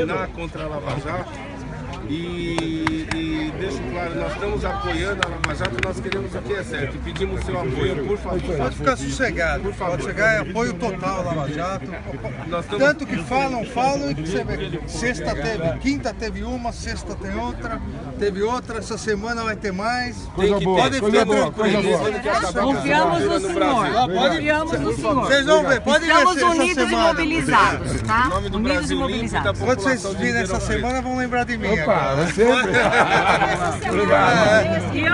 minar contra a Lava Jato. E, e deixo claro, nós estamos apoiando a Lava Jato, nós queremos o que é certo e pedimos seu apoio, por favor. Pode ficar sossegado, por favor. Pode chegar, é apoio total à Lava Jato. Tanto que falam, falam e que você vê. Sexta teve, quinta teve uma, sexta tem outra, teve outra, essa semana vai ter mais. Tem que Podem ficar tranquilos. Confiamos no senhor. Confiamos no senhor. Vocês vão ver, podem ver Estamos se essa unidos e semana. mobilizados, tá? Em nome do Unidos e Brasil Limpo e da mobilizados. Quando vocês virem essa semana, vão lembrar de mim. Opa, agora. sempre. E ó,